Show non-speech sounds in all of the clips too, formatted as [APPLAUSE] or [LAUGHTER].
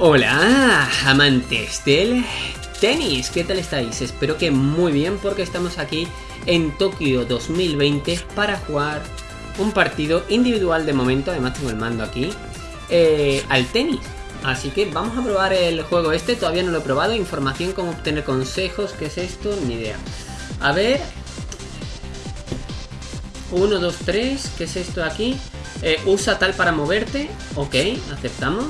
Hola, amantes del tenis, ¿qué tal estáis? Espero que muy bien porque estamos aquí en Tokio 2020 para jugar un partido individual de momento, además tengo el mando aquí, eh, al tenis. Así que vamos a probar el juego este, todavía no lo he probado, información, cómo obtener consejos, ¿qué es esto? Ni idea. A ver... 1, 2, 3, ¿qué es esto aquí? Eh, usa tal para moverte, ok, aceptamos.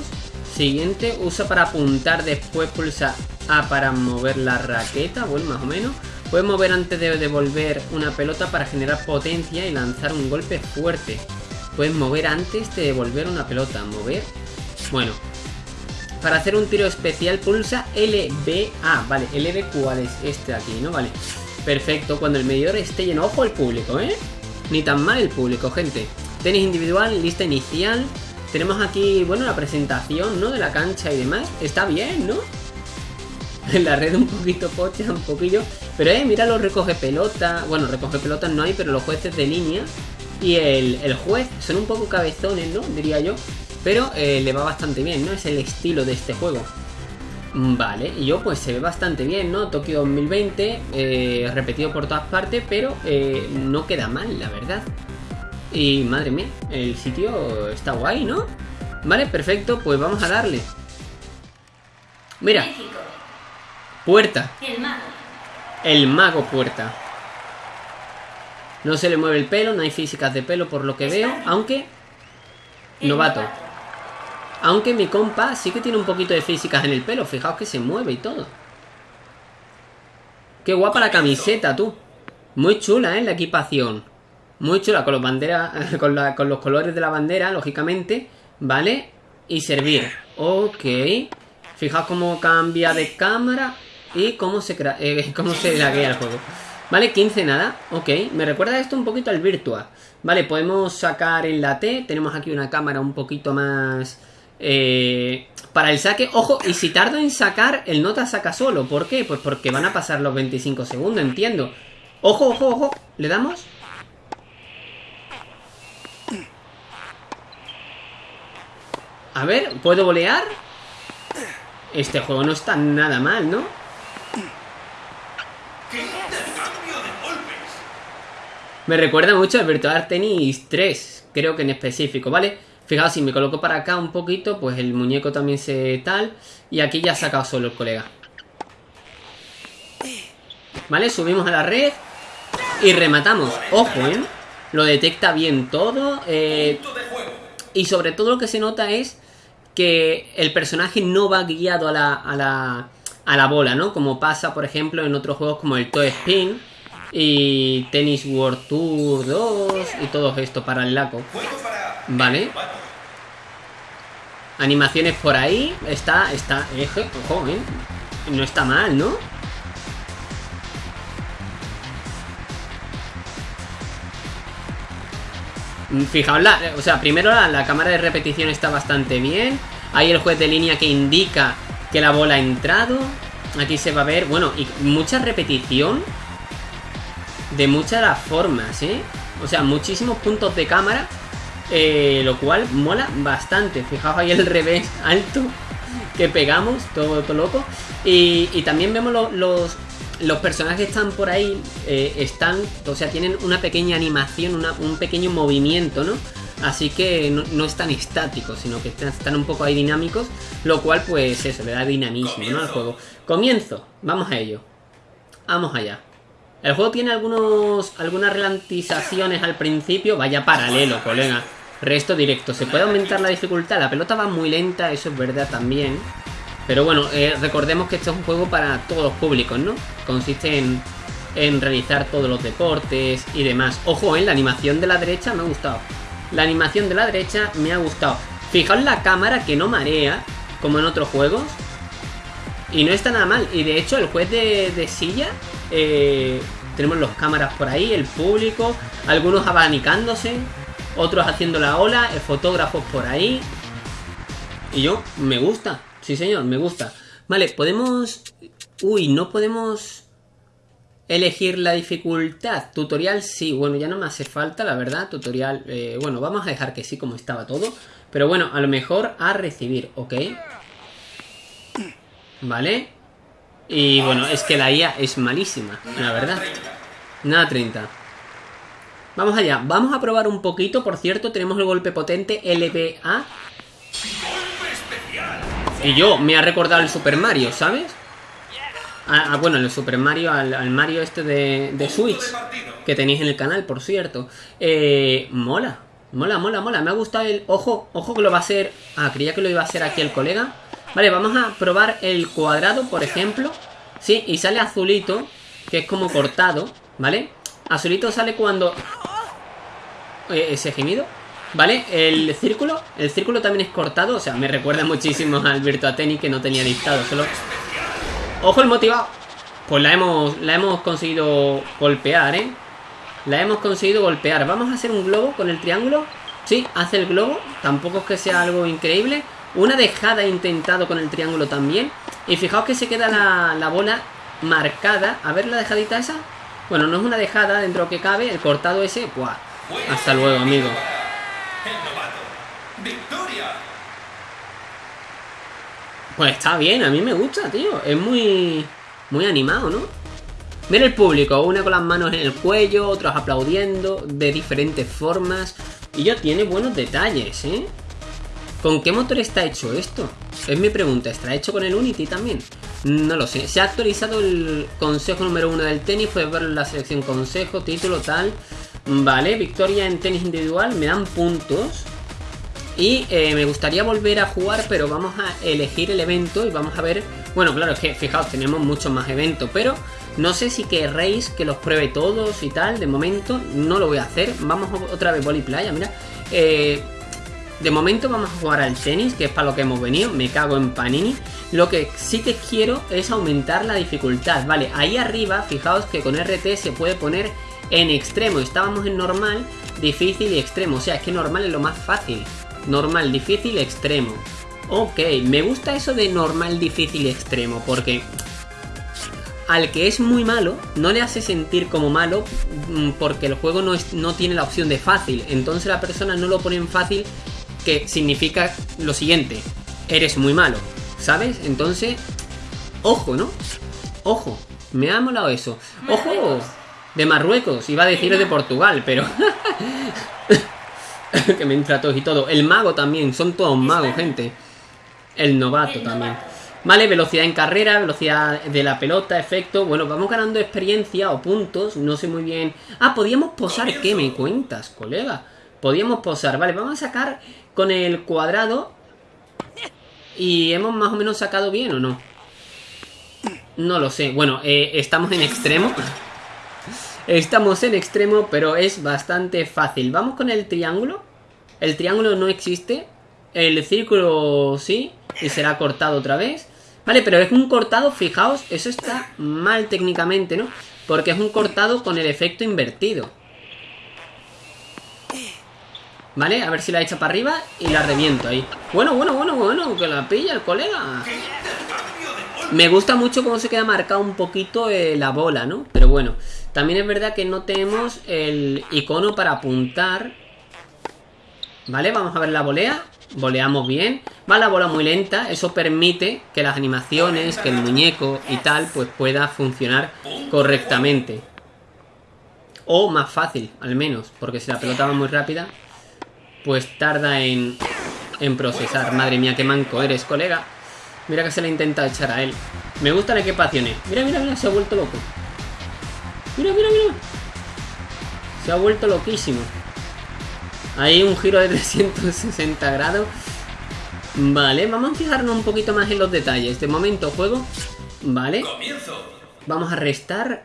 Siguiente, usa para apuntar, después pulsa A para mover la raqueta, bueno, más o menos. Puedes mover antes de devolver una pelota para generar potencia y lanzar un golpe fuerte. Puedes mover antes de devolver una pelota. Mover. Bueno. Para hacer un tiro especial pulsa LB. Ah, vale. LB cuál es este aquí, ¿no? Vale. Perfecto. Cuando el medidor esté lleno. Ojo el público, ¿eh? Ni tan mal el público, gente. Tenis individual, lista inicial. Tenemos aquí, bueno, la presentación, ¿no? De la cancha y demás. Está bien, ¿no? En [LAUGHS] la red un poquito pocha, un poquillo. Pero, eh, mira los recoge pelota. Bueno, recoge pelotas no hay, pero los jueces de línea y el, juez son un poco cabezones, ¿no? Diría yo. Pero eh, le va bastante bien, ¿no? Es el estilo de este juego. Vale, y yo pues se ve bastante bien, ¿no? Tokio 2020, eh, repetido por todas partes, pero eh, no queda mal, la verdad. Y madre mía, el sitio está guay, ¿no? Vale, perfecto, pues vamos a darle. Mira. Puerta. El mago. El mago puerta. No se le mueve el pelo, no hay físicas de pelo por lo que veo, aunque... Novato. Aunque mi compa sí que tiene un poquito de físicas en el pelo, fijaos que se mueve y todo. Qué guapa la camiseta, tú. Muy chula, ¿eh? La equipación. Muy chula, con los banderas, [LAUGHS] con, con los colores de la bandera, lógicamente, ¿vale? Y servir. Ok. Fijaos cómo cambia de cámara y cómo se, eh, [LAUGHS] cómo se laguea el juego. Vale, 15 nada. Ok, me recuerda esto un poquito al Virtua. Vale, podemos sacar en la T. Tenemos aquí una cámara un poquito más... Eh, para el saque, ojo, y si tardo en sacar, el nota saca solo. ¿Por qué? Pues porque van a pasar los 25 segundos, entiendo. Ojo, ojo, ojo. ¿Le damos? A ver, ¿puedo volear? Este juego no está nada mal, ¿no? Me recuerda mucho al Virtual Tennis 3, creo que en específico, ¿vale? Fijaos, si me coloco para acá un poquito, pues el muñeco también se tal. Y aquí ya ha sacado solo el colega. ¿Vale? Subimos a la red y rematamos. Ojo, ¿eh? Lo detecta bien todo. Eh, y sobre todo lo que se nota es que el personaje no va guiado a la, a la, a la bola, ¿no? Como pasa, por ejemplo, en otros juegos como el Toe Spin y Tennis World Tour 2 y todo esto para el laco. Vale. Animaciones por ahí. Está, está, eje, ojo, ¿eh? No está mal, ¿no? Fijaos, la, o sea, primero la, cámara de repetición está bastante bien. Hay el juez de línea que indica que la bola ha entrado. Aquí se va a ver, bueno, y mucha repetición de muchas formas, ¿eh? O sea, muchísimos puntos de cámara, eh, lo cual mola bastante. Fijaos ahí el revés [LAUGHS] alto que pegamos, todo, loco. Y también vemos los, los personajes que están por ahí, eh, están, o sea, tienen una pequeña animación, un pequeño movimiento, ¿no? Así que no, están estáticos, sino que están, un poco ahí dinámicos, lo cual pues eso, le da dinamismo, ¿no? Al juego. Comienzo, vamos a ello. Vamos allá. El juego tiene algunos algunas ralentizaciones al principio, vaya paralelo, colega. Resto directo. Se puede aumentar la dificultad, la pelota va muy lenta, eso es verdad también. Pero bueno, eh, recordemos que este es un juego para todos los públicos, ¿no? Consiste en, realizar todos los deportes y demás. Ojo, en eh, la animación de la derecha me ha gustado. La animación de la derecha me ha gustado. Fijaos la cámara que no marea, como en otros juegos. Y no está nada mal. Y de hecho, el juez de, silla, eh, tenemos los cámaras por ahí, el público, algunos abanicándose, otros haciendo la ola, fotógrafos por ahí. Y yo, me gusta. Sí, señor, me gusta. Vale, podemos... Uy, no podemos elegir la dificultad. Tutorial sí, bueno, ya no me hace falta, la verdad. Tutorial, eh, bueno, vamos a dejar que sí como estaba todo. Pero bueno, a lo mejor a recibir, ¿ok? ¿Vale? Y bueno, es que la IA es malísima, la verdad. Nada 30. Vamos allá. Vamos a probar un poquito. Por cierto, tenemos el golpe potente LBA. Y yo, me ha recordado el Super Mario, ¿sabes? Ah, ah bueno, el Super Mario, al, Mario este de, de, Switch. Que tenéis en el canal, por cierto. Eh, mola. Mola, mola, mola. Me ha gustado el... Ojo, ojo que lo va a hacer... Ah, creía que lo iba a hacer aquí el colega. Vale, vamos a probar el cuadrado, por ejemplo. Sí, y sale azulito, que es como cortado, ¿vale? Azulito sale cuando eh, ese gemido. ¿Vale? El círculo, el círculo también es cortado, o sea, me recuerda muchísimo al Virtua Tennis que no tenía dictado, solo... ¡Ojo el motivado! Pues la hemos, la hemos conseguido golpear, ¿eh? La hemos conseguido golpear. Vamos a hacer un globo con el triángulo. Sí, hace el globo. Tampoco es que sea algo increíble. Una dejada intentado con el triángulo también. Y fijaos que se queda la, la bola marcada. A ver la dejadita esa. Bueno, no es una dejada dentro que cabe. El cortado ese, ¡buah! Hasta luego, amigo. Pues está bien, a mí me gusta, tío. Es muy, muy animado, ¿no? Mira el público, una con las manos en el cuello, otros aplaudiendo, de diferentes formas. Y ya tiene buenos detalles, ¿eh? ¿Con qué motor está hecho esto? Es mi pregunta, ¿estará hecho con el Unity también? No lo sé. Se ha actualizado el consejo número uno del tenis, puedes ver la selección consejo, título, tal. Vale, victoria en tenis individual, me dan puntos. Y eh, me gustaría volver a jugar, pero vamos a elegir el evento y vamos a ver... Bueno, claro, es que fijaos, tenemos muchos más eventos, pero no sé si querréis que los pruebe todos y tal. De momento no lo voy a hacer. Vamos otra vez boli playa, mira. Eh, de momento vamos a jugar al tenis, que es para lo que hemos venido. Me cago en Panini. Lo que sí que quiero es aumentar la dificultad. Vale, ahí arriba, fijaos que con RT se puede poner en extremo. Estábamos en normal, difícil y extremo. O sea, es que normal es lo más fácil. Normal, difícil, extremo. Ok, me gusta eso de normal, difícil extremo. Porque al que es muy malo, no le hace sentir como malo mm, porque el juego no, es, no tiene la opción de fácil. Entonces la persona no lo pone en fácil, que significa lo siguiente. Eres muy malo, ¿sabes? Entonces, ojo, ¿no? Ojo, me ha molado eso. ¡Ojo! de Marruecos, iba a decir de Portugal, pero... [LAUGHS] [LAUGHS] que me entra y todo. El mago también, son todos magos, gente. El novato también. Vale, velocidad en carrera, velocidad de la pelota, efecto. Bueno, vamos ganando experiencia o puntos, no sé muy bien. Ah, podíamos posar, ¿qué me cuentas, colega? Podíamos posar, vale, vamos a sacar con el cuadrado. Y hemos más o menos sacado bien o no. No lo sé. Bueno, eh, estamos en extremo. Estamos en extremo, pero es bastante fácil. Vamos con el triángulo. El triángulo no existe. El círculo sí. Y será cortado otra vez. Vale, pero es un cortado, fijaos, eso está mal técnicamente, ¿no? Porque es un cortado con el efecto invertido. Vale, a ver si la echa para arriba y la reviento ahí. Bueno, bueno, bueno, bueno, que la pilla el colega. Me gusta mucho cómo se queda marcado un poquito eh, la bola, ¿no? Pero bueno, también es verdad que no tenemos el icono para apuntar. Vale, vamos a ver la volea. Voleamos bien. Va la bola muy lenta. Eso permite que las animaciones, que el muñeco y tal, pues pueda funcionar correctamente. O más fácil, al menos. Porque si la pelota va muy rápida, pues tarda en, en procesar. Madre mía, qué manco eres, colega. Mira que se le intenta echar a él. Me gustan equipaciones. Mira, mira, mira, se ha vuelto loco. Mira, mira, mira. Se ha vuelto loquísimo. Hay un giro de [LAUGHS] 360 grados. Vale, vamos a fijarnos un poquito más en los detalles. De momento juego. Vale. Vamos a restar.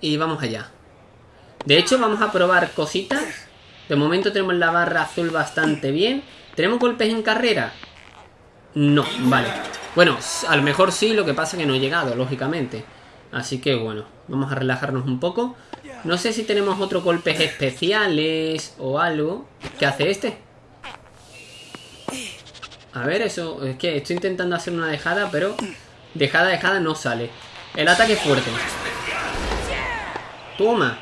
Y vamos allá. De hecho, vamos a probar cositas. De momento tenemos la barra azul bastante bien. ¿Tenemos golpes en carrera? No, vale. Bueno, a lo mejor sí, lo que pasa es que no he llegado, lógicamente. Así que bueno, vamos a relajarnos un poco. No sé si tenemos otros golpes especiales o algo. ¿Qué hace este? A ver, eso... Es que estoy intentando hacer una dejada, pero... Dejada, dejada no sale. El ataque fuerte. Toma.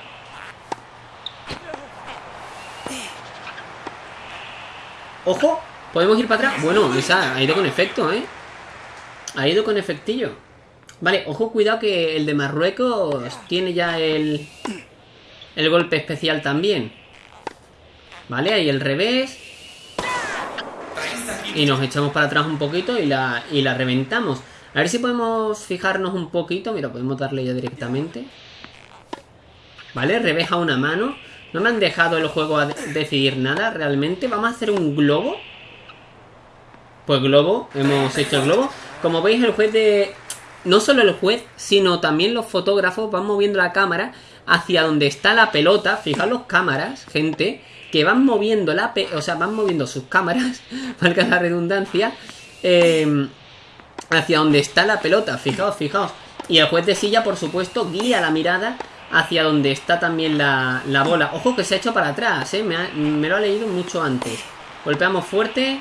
¡Ojo! ¿Podemos ir para atrás? Bueno, esa ha ido con efecto, ¿eh? Ha ido con efectillo. Vale, ojo, cuidado que el de Marruecos tiene ya el... El golpe especial también. Vale, ahí el revés. Y nos echamos para atrás un poquito y la, y la reventamos. A ver si podemos fijarnos un poquito. Mira, podemos darle ya directamente. Vale, revés a una mano. No me han dejado el juego a decidir nada realmente. Vamos a hacer un globo. Pues globo, hemos hecho globo. Como veis, el juez de... No solo el juez, sino también los fotógrafos van moviendo la cámara hacia donde está la pelota. Fijaos los cámaras, gente, que van moviendo la... Pe... O sea, van moviendo sus cámaras, [LAUGHS] valga la redundancia, eh, hacia donde está la pelota. Fijaos, fijaos. Y el juez de silla, por supuesto, guía la mirada hacia donde está también la, la bola. Ojo que se ha hecho para atrás, ¿eh? me, me lo ha leído mucho antes. Golpeamos fuerte.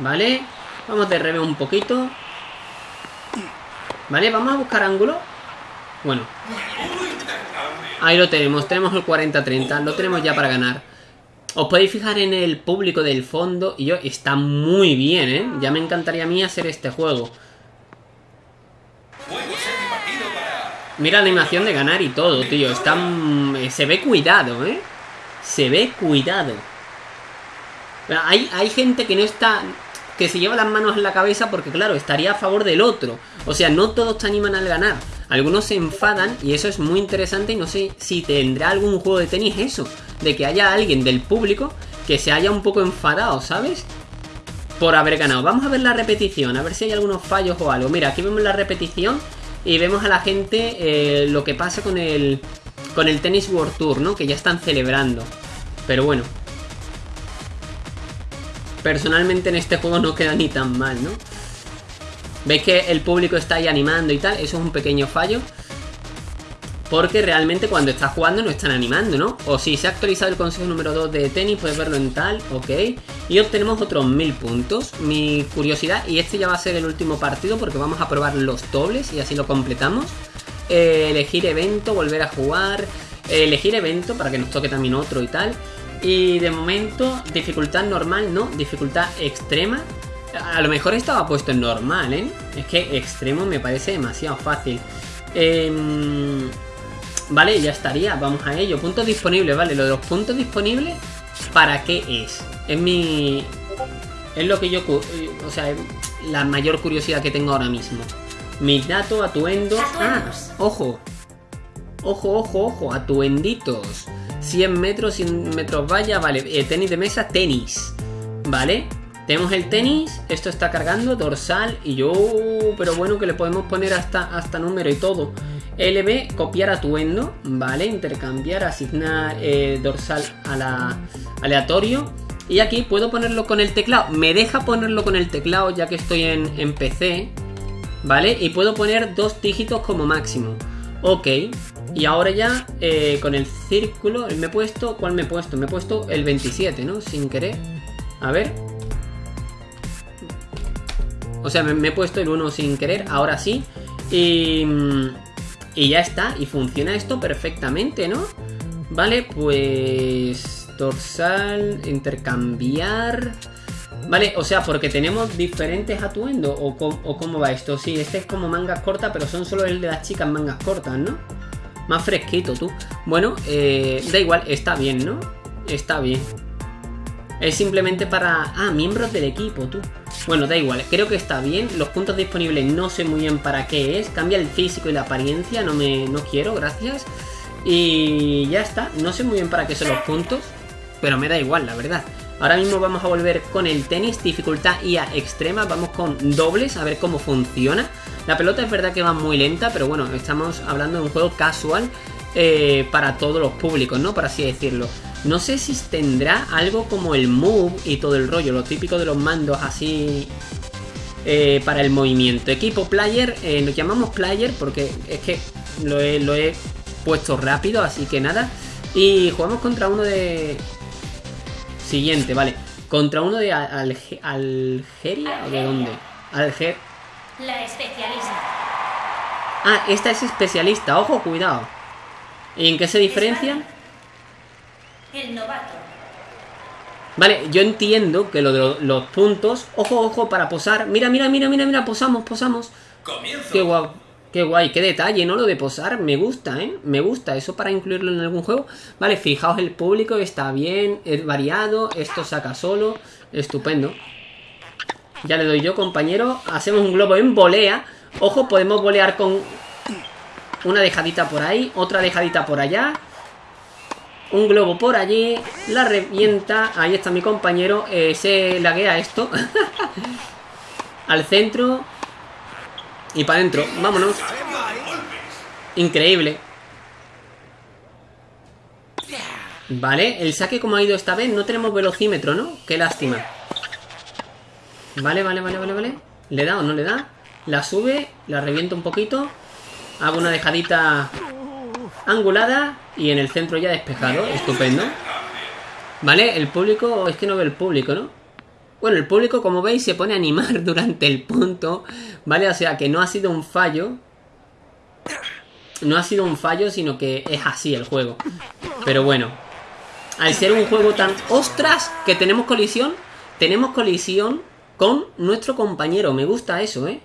Vale. Vamos de revés un poquito. Vale, vamos a buscar ángulo. Bueno. Ahí lo tenemos. Tenemos el 40-30. Lo tenemos ya para ganar. Os podéis fijar en el público del fondo. Y yo, está muy bien, ¿eh? Ya me encantaría a mí hacer este juego. Mira la animación de ganar y todo, tío. Está... Se ve cuidado, ¿eh? Se ve cuidado. Hay, hay gente que no está que se lleva las manos en la cabeza porque, claro, estaría a favor del otro. O sea, no todos te animan al ganar. Algunos se enfadan y eso es muy interesante y no sé si tendrá algún juego de tenis eso. De que haya alguien del público que se haya un poco enfadado, ¿sabes? Por haber ganado. Vamos a ver la repetición, a ver si hay algunos fallos o algo. Mira, aquí vemos la repetición y vemos a la gente eh, lo que pasa con el, con el Tennis World Tour, ¿no? Que ya están celebrando. Pero bueno, personalmente en este juego no queda ni tan mal, ¿no? Veis que el público está ahí animando y tal, eso es un pequeño fallo. Porque realmente cuando estás jugando no están animando, ¿no? O si se ha actualizado el consejo número 2 de tenis, puedes verlo en tal, ok. Y obtenemos otros 1000 puntos. Mi curiosidad, y este ya va a ser el último partido porque vamos a probar los dobles y así lo completamos. Eh, elegir evento, volver a jugar. Eh, elegir evento para que nos toque también otro y tal. Y de momento, dificultad normal, no, dificultad extrema. A lo mejor estaba puesto en normal, ¿eh? Es que extremo me parece demasiado fácil. Em, vale, ya estaría, vamos a ello. Puntos disponibles, vale, lo de los puntos disponibles, ¿para qué es? Es mi... Es lo que yo... O sea, la mayor curiosidad que tengo ahora mismo. Mis datos, atuendos... Ah, ojo. Ojo, ojo, ojo, atuenditos. 100 metros, 100 metros vaya, vale, eh, tenis de mesa, tenis, ¿vale? Tenemos el tenis, esto está cargando, dorsal y yo, pero bueno que le podemos poner hasta, hasta número y todo. LB, copiar atuendo, ¿vale? Intercambiar, asignar eh, dorsal a la aleatorio. Y aquí puedo ponerlo con el teclado. Me deja ponerlo con el teclado ya que estoy en, en PC. ¿Vale? Y puedo poner dos dígitos como máximo. Ok, y ahora ya eh, con el círculo, me he puesto, ¿cuál me he puesto? Me he puesto el 27, ¿no? Sin querer. A ver. O sea, me, he puesto el 1 sin querer, ahora sí. Y, y ya está, y funciona esto perfectamente, ¿no? Vale, pues... Dorsal, intercambiar... Vale, o sea, porque tenemos diferentes atuendos, o, cómo va esto. Sí, este es como mangas cortas, pero son solo el de las chicas mangas cortas, ¿no? Más fresquito, tú. Bueno, eh, da igual, está bien, ¿no? Está bien. Es simplemente para... Ah, miembros del equipo, tú. Bueno, da igual, creo que está bien. Los puntos disponibles no sé muy bien para qué es. Cambia el físico y la apariencia, no me no quiero, gracias. Y ya está, no sé muy bien para qué son los puntos. Pero me da igual, la verdad. Ahora mismo vamos a volver con el tenis, dificultad IA extrema. Vamos con dobles, a ver cómo funciona. La pelota es verdad que va muy lenta, pero bueno, estamos hablando de un juego casual eh, para todos los públicos, ¿no? Por así decirlo. No sé si tendrá algo como el move y todo el rollo, lo típico de los mandos así eh, para el movimiento. Equipo player, eh, lo llamamos player porque es que lo he, lo he puesto rápido, así que nada. Y jugamos contra uno de... Siguiente, vale. Contra uno de Algeria o de dónde? Alger la especialista. Ah, esta es especialista, ojo, cuidado. ¿Y en qué se diferencian? El novato. Vale, yo entiendo que lo de lo- los puntos... Ojo, ojo, para posar. Mira, mira, mira, mira, mira, posamos, posamos. Comienzo. Qué guay, qué guay, qué detalle, ¿no? Lo de posar, me gusta, ¿eh? Me gusta, eso para incluirlo en algún juego. Vale, fijaos, el público está bien, es variado, esto saca solo, estupendo. Ya le doy yo, compañero. Hacemos un globo en volea. Ojo, podemos volear con una dejadita por ahí, otra dejadita por allá. Un globo por allí, la revienta. Ahí está mi compañero. eh, se laguea esto. [LAUGHS] Al centro. Y para adentro. Vámonos. Increíble. Vale, el saque como ha ido esta vez. No tenemos velocímetro, ¿no? Qué lástima. Vale, vale, vale, vale, vale. ¿Le da o no le da? La sube, la revienta un poquito. Hago una dejadita angulada y en el centro ya despejado. Estupendo. Vale, el público... Es que no ve el público, ¿no? Bueno, el público, como veis, se pone a animar [LAUGHS] durante el punto. ¿Vale? O sea que no ha sido un fallo. No ha sido un fallo, sino que es así el juego. Pero bueno. Al ser un juego tan... ¡Ostras! Que tenemos colisión. Tenemos colisión con nuestro compañero. Me gusta eso, ¿eh?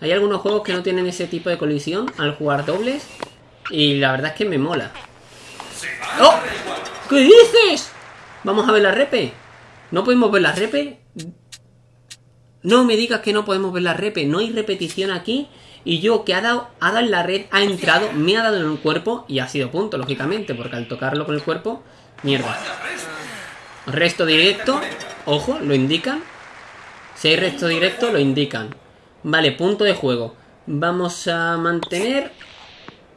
Hay algunos juegos que no tienen ese tipo de colisión al jugar dobles. Y la verdad es que me mola. ¡Oh! ¿Qué dices? Vamos a ver la repe. ¿No podemos ver la repe? No me digas que no podemos ver la repe. No hay repetición aquí. Y yo que ha dado, ha dado en la red, ha entrado, me ha dado en el cuerpo y ha sido punto, lógicamente, porque al tocarlo con el cuerpo, mierda. Resto directo, ojo, lo indican. Si hay resto directo, lo indican. Vale, punto de juego. Vamos a mantener...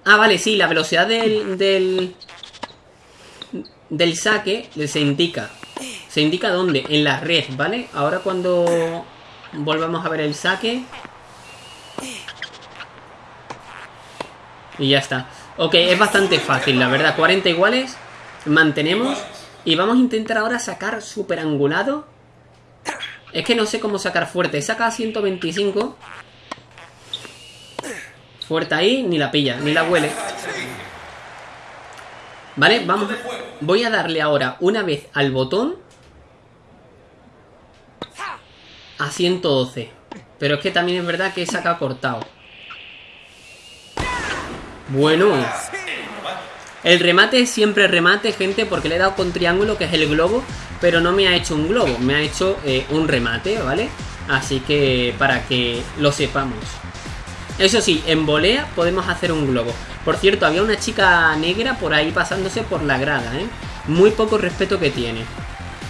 Ah, vale, sí, la velocidad del... del, del saque se indica. Se indica dónde, en la red, ¿vale? Ahora cuando volvamos a ver el saque... Y ya está. Ok, es bastante fácil, la verdad. 40 iguales. Mantenemos. Y vamos a intentar ahora sacar super angulado. Es que no sé cómo sacar fuerte. Saca 125. Fuerte ahí, ni la pilla, ni la huele. Vale, vamos. Voy a darle ahora una vez al botón. A 112. Pero es que también es verdad que saca cortado. Bueno. El remate siempre remate, gente, porque le he dado con triángulo, que es el globo, pero no me ha hecho un globo, me ha hecho eh, un remate, ¿vale? Así que para que lo sepamos. Eso sí, en volea podemos hacer un globo. Por cierto, había una chica negra por ahí pasándose por la grada, ¿eh? Muy poco respeto que tiene.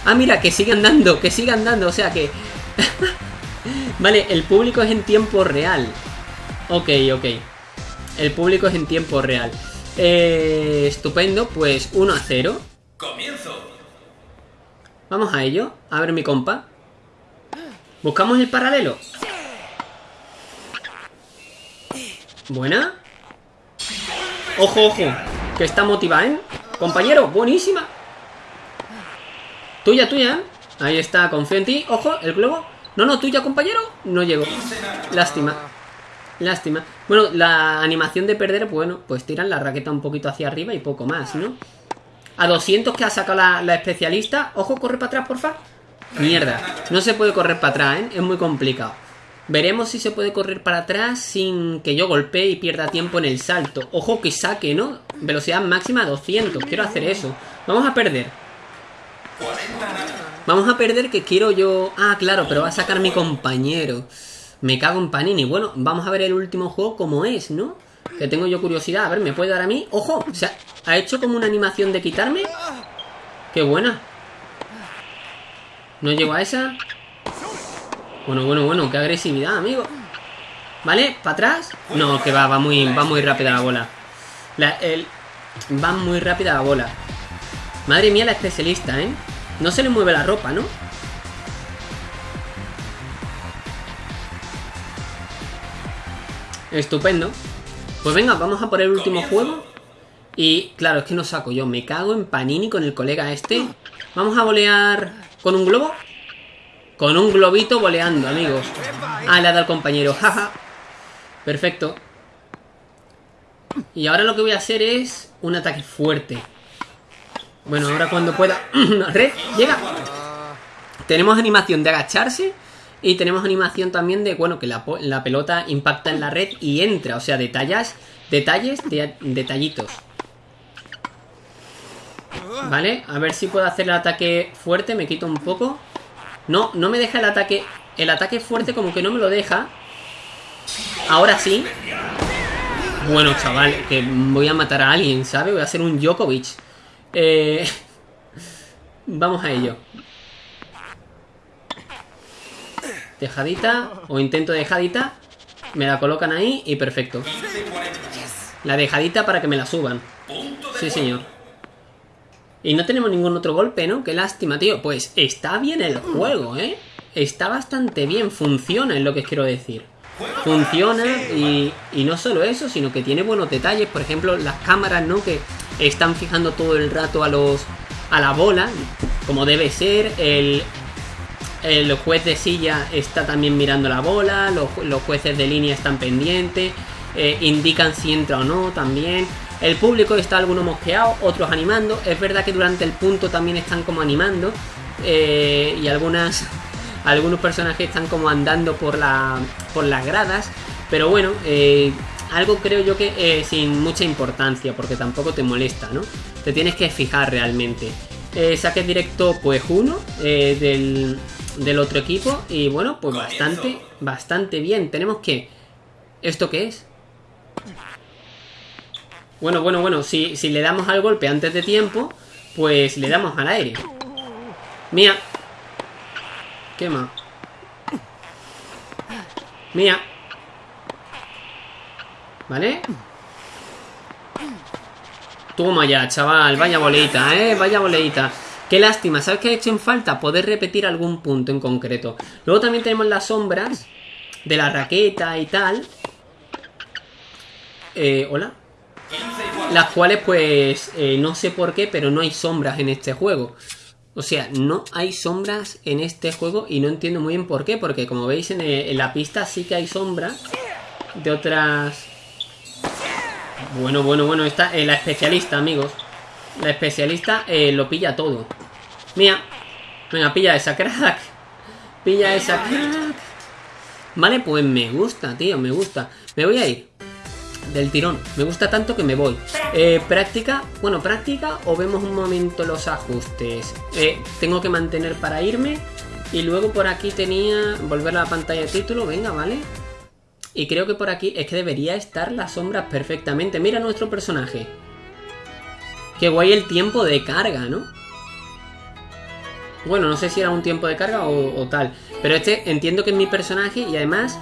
Ah, mira, que sigue andando, que sigue andando, o sea que... [LAUGHS] vale, el público es en tiempo real. Ok, ok. El público es en tiempo real. Eh, estupendo, pues 1 a 0. Comienzo. Vamos a ello. A ver mi compa. Buscamos el paralelo. Buena. Ojo, ojo. Que está motivada, ¿eh? Compañero, buenísima. Tuya, tuya. Ahí está, confío en ti. Ojo, el globo. No, no, tuya, compañero. No llegó. Lástima. Lástima. Bueno, la animación de perder, bueno, pues tiran la raqueta un poquito hacia arriba y poco más, ¿no? A 200 que ha sacado la, especialista. Ojo, corre para atrás, porfa. Mierda. No se puede correr para atrás, ¿eh? Es muy complicado. Veremos si se puede correr para atrás sin que yo golpee y pierda tiempo en el salto. Ojo que saque, ¿no? Velocidad máxima 200. Quiero hacer eso. Vamos a perder. Vamos a perder que quiero yo... Ah, claro, pero va a sacar mi compañero. Me cago en Panini. Bueno, vamos a ver el último juego como es, ¿no? Que tengo yo curiosidad. A ver, ¿me puede dar a mí? ¡Ojo! O sea, ¿ha hecho como una animación de quitarme? ¡Qué buena! ¿No llego a esa? Bueno, bueno, bueno, qué agresividad, amigo. ¿Vale? ¿Para atrás? No, que va, va muy, va muy rápida la bola. La, el, va muy rápida la bola. Madre mía, la especialista, ¿eh? No se le mueve la ropa, ¿no? Estupendo. Pues venga, vamos a por el último juego. Y claro, es que no saco yo. Me cago en Panini con el colega este. Vamos a volear con un globo. Con un globito voleando, amigos. Ah, le ha dado al compañero. Jaja. Perfecto. Y ahora lo que voy a hacer es un ataque fuerte. Bueno, ahora cuando pueda. [CLEARS THROAT] Red, llega. tenemos animación de agacharse y tenemos animación también de, bueno, que la, la pelota impacta en la red y entra. O sea, detalles, detalles, de, detallitos. Vale, a ver si puedo hacer el ataque fuerte, me quito un poco. No, no me deja el ataque... El ataque fuerte como que no me lo deja. Ahora sí. Bueno, chaval, que voy a matar a alguien, ¿sabes? Voy a hacer un Djokovic. Eh... [LAUGHS] Vamos a ello. Dejadita, o intento dejadita. Me la colocan ahí y perfecto. La dejadita para que me la suban. Sí, señor. Y no tenemos ningún otro golpe, ¿no? Qué lástima, tío. Pues está bien el juego, ¿eh? Está bastante bien, funciona, es lo que quiero decir. Funciona y, y no solo eso, sino que tiene buenos detalles. Por ejemplo, las cámaras, ¿no? Que están fijando todo el rato a los a la bola, como debe ser. El, el juez de silla está también mirando la bola, los, jueces de línea están pendientes, eh, indican si entra o no también. El público está algunos mosqueados, otros animando. Es verdad que durante el punto también están como animando. Eh, y algunas [LAUGHS] algunos personajes están como andando por, la, por las gradas. Pero bueno, eh, algo creo yo que sin mucha importancia, porque tampoco te molesta, ¿no? Te tienes que fijar realmente. saque directo pues uno del, del otro equipo. Y bueno, pues bastante, bastante bien. Tenemos que... ¿Esto qué es? Bueno, bueno, bueno, si, si le damos al golpe antes de tiempo, pues le damos al aire. Mía. Quema. Mía. ¿Vale? Toma ya, chaval. Vaya boleita, ¿eh? Vaya boleita. Qué lástima, ¿sabes qué ha hecho en falta? Poder repetir algún punto en concreto. Luego también tenemos las sombras de la raqueta y tal. Eh, ¿Hola? Las cuales pues eh, no sé por qué, pero no hay sombras en este juego. O sea, no hay sombras en este juego y no entiendo muy bien por qué, porque como veis en, eh, la pista sí que hay sombras de otras... Bueno, bueno, bueno, está la especialista, amigos. La especialista lo pilla todo. Mía. Venga, pilla esa crack. Pilla esa crack. Vale, pues me gusta, tío, me gusta. Me voy a ir. Del tirón. Me gusta tanto que me voy. Eh, práctica. Bueno, práctica o vemos un momento los ajustes. Eh, tengo que mantener para irme. Y luego por aquí tenía... Volver a la pantalla de título. Venga, vale. Y creo que por aquí es que debería estar las sombras perfectamente. Mira nuestro personaje. Qué guay el tiempo de carga, ¿no? Bueno, no sé si era un tiempo de carga o, tal. Pero este entiendo que es mi personaje y además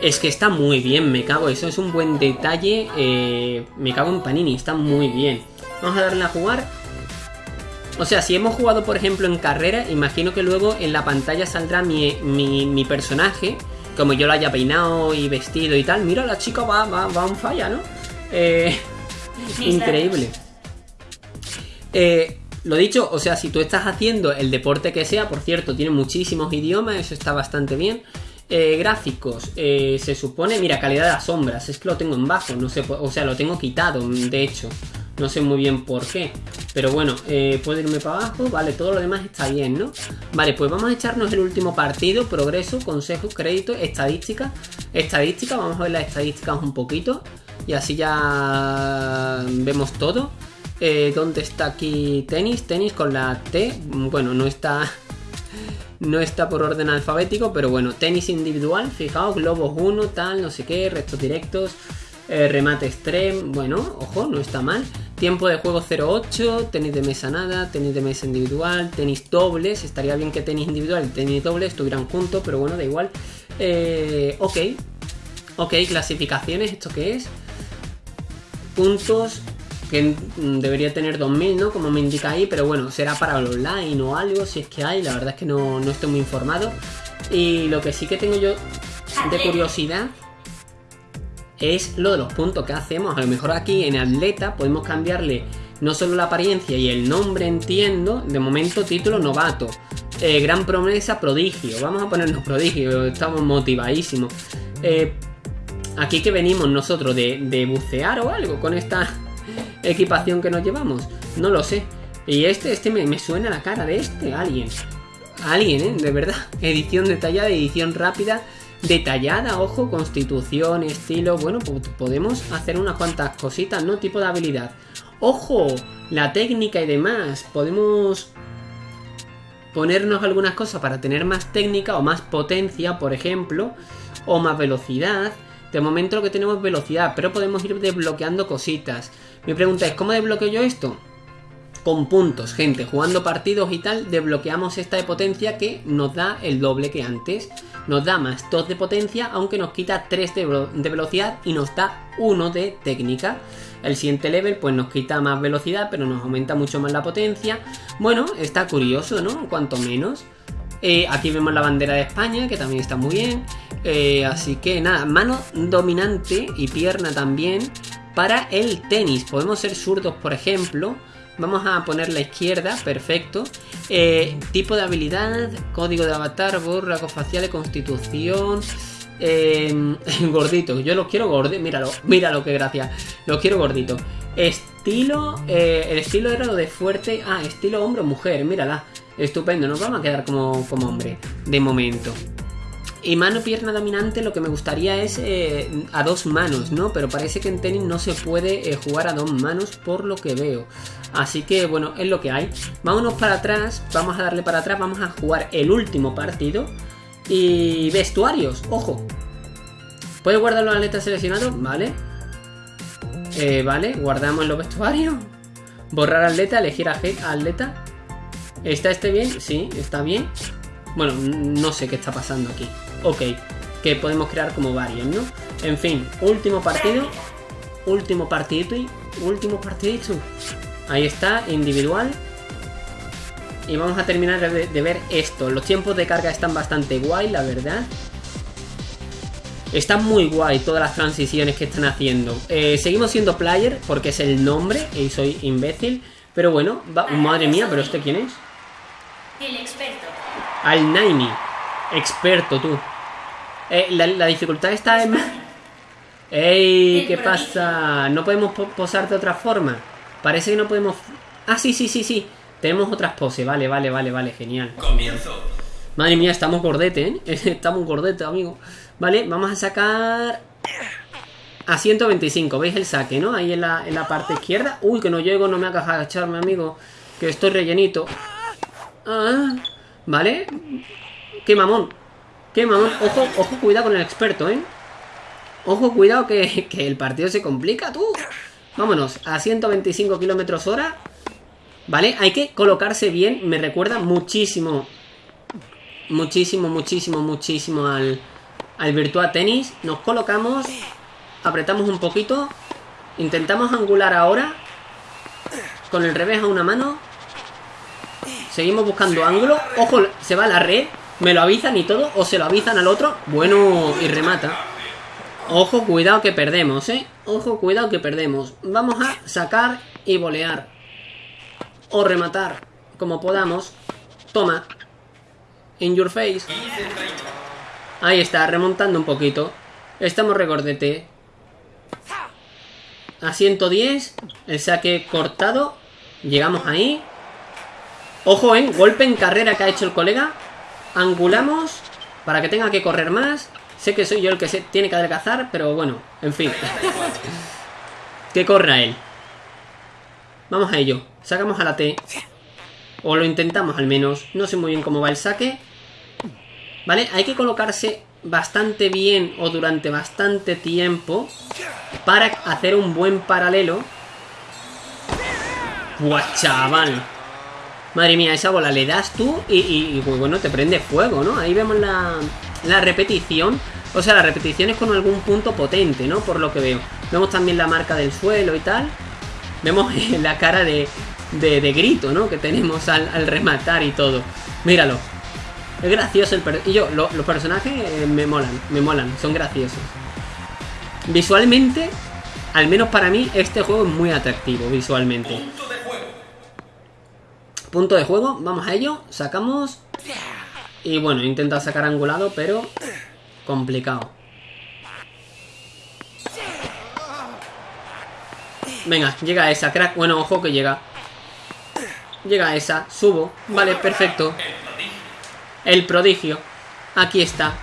es que está muy bien, me cago. Eso es un buen detalle. Eh, me cago en Panini, está muy bien. Vamos a darle a jugar. O sea, si hemos jugado, por ejemplo, en carrera, imagino que luego en la pantalla saldrá mi, mi, personaje. Como yo lo haya peinado y vestido y tal. Mira, la chica va, va, va un falla, ¿no? Eh, increíble. Eh, lo dicho, o sea, si tú estás haciendo el deporte que sea, por cierto, tiene muchísimos idiomas, eso está bastante bien. Eh, gráficos, eh, se supone, mira, calidad de las sombras, es que lo tengo en bajo, no sé, o sea, lo tengo quitado, de hecho, no sé muy bien por qué, pero bueno, eh, puedo irme para abajo, vale, todo lo demás está bien, ¿no? Vale, pues vamos a echarnos el último partido, progreso, consejo, crédito, estadística, estadística, vamos a ver las estadísticas un poquito, y así ya vemos todo. Eh, ¿Dónde está aquí tenis? Tenis con la T. Bueno, no está. [LAUGHS] No está por orden alfabético, pero bueno, tenis individual, fijaos, globos 1, tal, no sé qué, restos directos, eh, remate extreme, bueno, ojo, no está mal. Tiempo de juego 0.8, tenis de mesa nada, tenis de mesa individual, tenis dobles, estaría bien que tenis individual y tenis dobles estuvieran juntos, pero bueno, da igual. Eh, ok, ok, clasificaciones, ¿esto qué es? Puntos, que debería tener 2000, ¿no? Como me indica ahí, pero bueno, será para el online o algo, si es que hay, la verdad es que no, estoy muy informado. Y lo que sí que tengo yo de curiosidad es lo de los puntos que hacemos. A lo mejor aquí en atleta podemos cambiarle no solo la apariencia y el nombre, entiendo, de momento título novato. Eh, gran promesa, prodigio. Vamos a ponernos prodigio, estamos motivadísimos. Eh, aquí que venimos nosotros de, de bucear o algo con esta [LAUGHS] equipación que nos llevamos. No lo sé. Y este, este me, suena la cara de este alguien. alguien, ¿eh? De verdad. [LAUGHS] Edición detallada, edición rápida, detallada, ojo, constitución, estilo. Bueno, pues podemos hacer unas cuantas cositas, ¿no? Tipo de habilidad. Ojo, la técnica y demás. Podemos ponernos algunas cosas para tener más técnica o más potencia, por ejemplo, o más velocidad. De momento lo que tenemos es velocidad, pero podemos ir desbloqueando cositas. Mi pregunta es, ¿cómo desbloqueo yo esto? Con puntos, gente, jugando partidos y tal, desbloqueamos esta de potencia que nos da el doble que antes. Nos da más 2 de potencia, aunque nos quita 3 de, velocidad y nos da 1 de técnica. El siguiente level pues nos quita más velocidad, pero nos aumenta mucho más la potencia. Bueno, está curioso, ¿no? Cuanto menos. Eh, aquí vemos la bandera de España, que también está muy bien. Eh, así que nada, mano dominante y pierna también para el tenis. Podemos ser zurdos, por ejemplo. Vamos a poner la izquierda, perfecto. Eh, tipo de habilidad, código de avatar, borra, faciales, constitución. Eh, [LAUGHS] gordito, yo los quiero gorditos. Míralo, míralo, qué gracia. Los quiero gordito. Estilo, eh, el estilo era lo de fuerte. Ah, estilo hombre o mujer, mírala. Estupendo, nos vamos a quedar como, como hombre, de momento. Y mano pierna dominante lo que me gustaría es eh, a dos manos, ¿no? Pero parece que en tenis no se puede eh, jugar a dos manos por lo que veo. Así que bueno, es lo que hay. Vámonos para atrás, vamos a darle para atrás, vamos a jugar el último partido. Y vestuarios, ojo. ¿Puedes guardar los atletas seleccionados? Vale. Eh, vale, guardamos los vestuarios. Borrar atleta, elegir a atleta. ¿Está este bien? Sí, está bien. Bueno, no sé qué está pasando aquí. Ok, que podemos crear como varios, ¿no? En fin, último partido. Último partidito y último partidito. Ahí está, individual. Y vamos a terminar de, ver esto. Los tiempos de carga están bastante guay, la verdad. Están muy guay todas las transiciones que están haciendo. Eh, seguimos siendo player porque es el nombre y soy imbécil. Pero bueno, madre mía, pero ¿este quién es? El experto. Al Naimi. Experto, tú. Eh, la, dificultad está en... ¡Ey! ¿Qué pasa? ¿No podemos posar de otra forma? Parece que no podemos... Ah, sí, sí, sí, sí. Tenemos otras poses, vale, vale, vale, vale, genial. Comienzo. Madre mía, estamos gordete, ¿eh? [LAUGHS] estamos gordete, amigo. Vale, vamos a sacar... A 125, ¿veis el saque, no? Ahí en la, en la parte izquierda. Uy, que no llego, no me hagas agacharme, amigo. Que estoy rellenito. Ah, ¿Vale? ¡Qué mamón! ¡Qué mamón! Ojo, ojo, cuidado con el experto, ¿eh? Ojo, cuidado que, que el partido se complica, tú. Vámonos, a 125 kilómetros hora. ¿Vale? Hay que colocarse bien. Me recuerda muchísimo. Muchísimo, muchísimo, muchísimo al, al Virtua Tennis. Nos colocamos. Apretamos un poquito. Intentamos angular ahora. Con el revés a una mano. Seguimos buscando ángulo. Ojo, se va la red. Me lo avisan y todo. O se lo avisan al otro. Bueno, y remata. Ojo, cuidado que perdemos, ¿eh? Ojo, cuidado que perdemos. Vamos a sacar y volear o rematar como podamos. Toma. In your face. Ahí está, remontando un poquito. Estamos regordete. A 110. El saque cortado. Llegamos ahí. Ojo, ¿eh? Golpe en carrera que ha hecho el colega. Angulamos. Para que tenga que correr más. Sé que soy yo el que tiene que adelgazar. Pero bueno, en fin. [LAUGHS] que corra él. Vamos a ello. Sacamos a la T. O lo intentamos al menos. No sé muy bien cómo va el saque. ¿Vale? Hay que colocarse bastante bien o durante bastante tiempo para hacer un buen paralelo. ¡Buah, chaval! Madre mía, esa bola le das tú y, y, bueno, te prende fuego, ¿no? Ahí vemos la, la repetición. O sea, la repetición es con algún punto potente, ¿no? Por lo que veo. Vemos también la marca del suelo y tal. Vemos [LAUGHS] la cara de, de, grito, ¿no? Que tenemos al, rematar y todo. Míralo. Es gracioso el Y yo, los personajes eh, me molan, me molan, son graciosos. Visualmente, al menos para mí, este juego es muy atractivo visualmente. Punto de juego. Vamos a ello. Sacamos. Y bueno, intenta sacar angulado, pero complicado. Venga, llega esa, crack. Bueno, ojo que llega. Llega esa, subo. Vale, perfecto. El prodigio. Aquí está.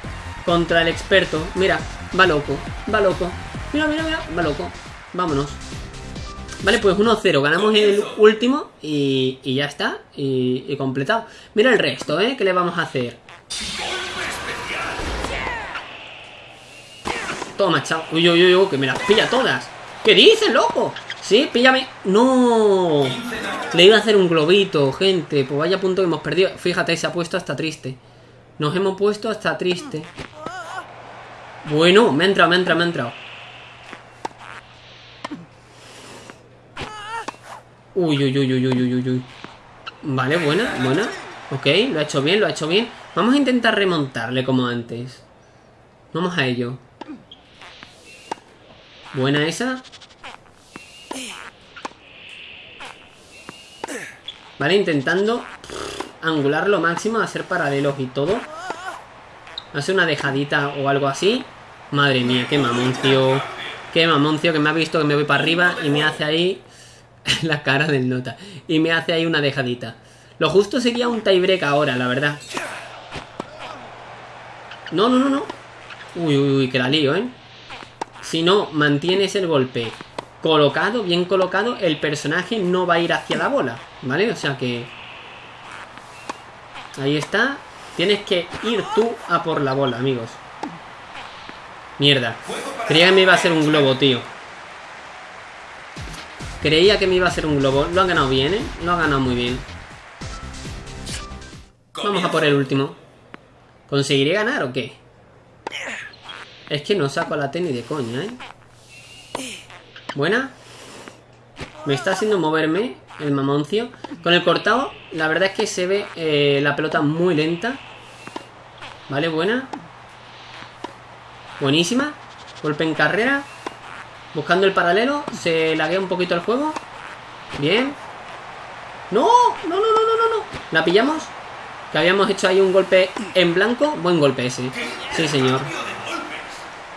Contra el experto. Mira, va loco, va loco. Mira, mira, mira, va loco. Vámonos. Vale, pues 1-0. Ganamos el último y, y ya está. Y, y completado. Mira el resto, ¿eh? ¿Qué le vamos a hacer? Toma, chao. Uy, uy, uy, uy, que me las pilla todas. ¿Qué dices, loco? Sí, píllame. No. Le iba a hacer un globito, gente. Pues vaya punto que hemos perdido. Fíjate, se ha puesto hasta triste. Nos hemos puesto hasta triste. Bueno, me ha entrado, me ha entrado, me ha entrado. Uy, uy, uy, uy, uy, uy, uy, uy. Vale, buena, buena. Ok, lo ha hecho bien, lo ha hecho bien. Vamos a intentar remontarle como antes. Vamos a ello. Buena esa. Vale, intentando angular lo máximo, hacer paralelos y todo. Hacer una dejadita o algo así. Madre mía, qué mamoncio. Qué mamoncio que me ha visto que me voy para arriba y me hace ahí [LAUGHS] la cara del nota. Y me hace ahí una dejadita. Lo justo sería un tiebreak ahora, la verdad. No, no, no, no. Uy, uy, uy, que la lío, ¿eh? Si no mantienes el golpe colocado, bien colocado, el personaje no va a ir hacia la bola, ¿vale? O sea que... Ahí está. Tienes que ir tú a por la bola, amigos. Mierda. Creía que me iba a hacer un globo, tío. Creía que me iba a hacer un globo. Lo han ganado bien, ¿eh? Lo han ganado muy bien. Vamos a por el último. ¿Conseguiré ganar o qué? Es que no saco la tenis de coña, ¿eh? Buena. Me está haciendo moverme el mamoncio. Con el cortado, la verdad es que se ve eh, la pelota muy lenta. Vale, buena. Buenísima. Golpe en carrera. Buscando el paralelo. Se laguea un poquito el juego. Bien. ¡No! ¡No, no, no, no, no! ¿La pillamos? Que habíamos hecho ahí un golpe en blanco. Buen golpe ese. Sí, señor.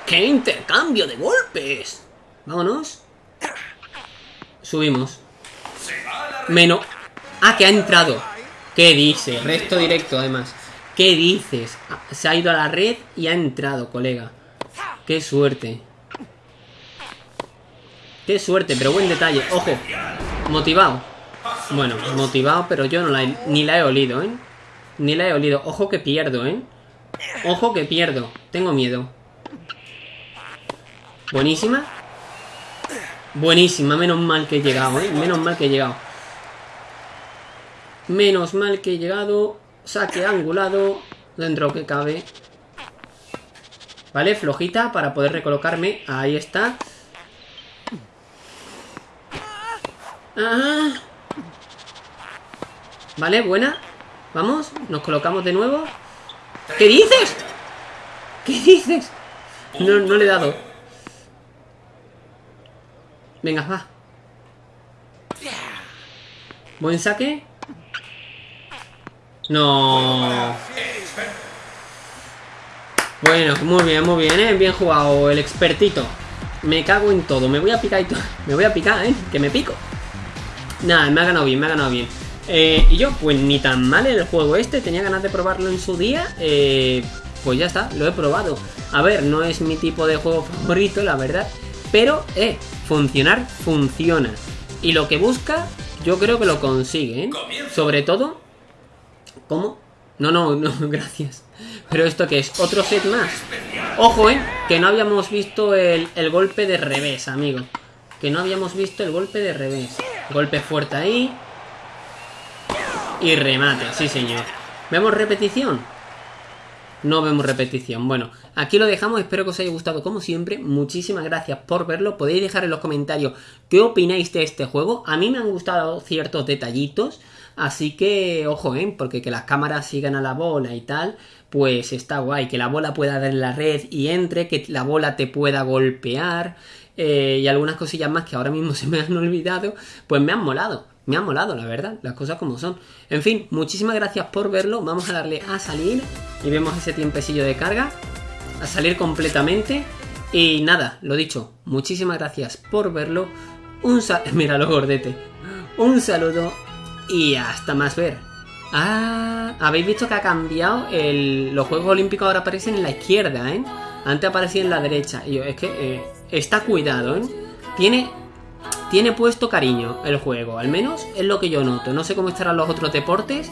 ¡Qué intercambio de golpes! Vámonos. Subimos. Menos. Ah, que ha entrado. ¿Qué dice? Resto directo, además. ¿Qué dices? Se ha ido a la red y ha entrado, colega. Qué suerte. Qué suerte, pero buen detalle. Ojo. Motivado. Bueno, motivado, pero yo no la he, ni la he olido, ¿eh? Ni la he olido. Ojo que pierdo, ¿eh? Ojo que pierdo. Tengo miedo. Buenísima. Buenísima. Menos mal que he llegado, ¿eh? Menos mal que he llegado. Menos mal que he llegado. Saque angulado. Dentro que cabe. Vale, flojita para poder recolocarme. Ahí está. Ah. Vale, buena. Vamos, nos colocamos de nuevo. ¿Qué dices? ¿Qué dices? No, no le he dado. Venga, va. Buen saque. No. Bueno, muy bien, muy bien, ¿eh? Bien jugado el expertito. Me cago en todo. Me voy a picar y todo. [LAUGHS] Me voy a picar, ¿eh? Que me pico. Nada, me ha ganado bien, me ha ganado bien. Eh, y yo, pues ni tan mal el juego este. Tenía ganas de probarlo en su día. Eh, pues ya está, lo he probado. A ver, no es mi tipo de juego favorito, la verdad. Pero, eh, funcionar, funciona. Y lo que busca, yo creo que lo consigue, ¿eh? Sobre todo... ¿Cómo? No, no, no, [LAUGHS] gracias. Pero esto que es otro set más. Ojo, ¿eh? Que no habíamos visto el, el golpe de revés, amigo. Que no habíamos visto el golpe de revés. Golpe fuerte ahí. Y remate, sí señor. ¿Vemos repetición? No vemos repetición. Bueno, aquí lo dejamos. Espero que os haya gustado como siempre. Muchísimas gracias por verlo. Podéis dejar en los comentarios qué opináis de este juego. A mí me han gustado ciertos detallitos. Así que, ojo, ¿eh? Porque que las cámaras sigan a la bola y tal, pues está guay. Que la bola pueda dar en la red y entre, que la bola te pueda golpear. Eh, y algunas cosillas más que ahora mismo [LAUGHS] se me han olvidado, pues me han molado. Me han molado, la verdad, las cosas como son. En fin, muchísimas gracias por verlo. Vamos a darle a salir y vemos ese tiempecillo de carga. A salir completamente. Y nada, lo dicho, muchísimas gracias por verlo. Un saludo, [LAUGHS] míralo gordete. Un saludo y hasta más ver. Ah, habéis visto que ha cambiado el... Los Juegos Olímpicos ahora aparecen en la izquierda, ¿eh? Antes aparecía en la derecha. Y yo, es que eh, está cuidado, ¿eh? Tiene, tiene puesto cariño el juego. Al menos es lo que yo noto. No sé cómo estarán los otros deportes,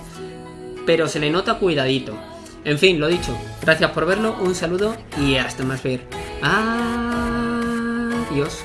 pero se le nota cuidadito. En fin, lo dicho. Gracias por verlo, un saludo y hasta más ver. Adiós.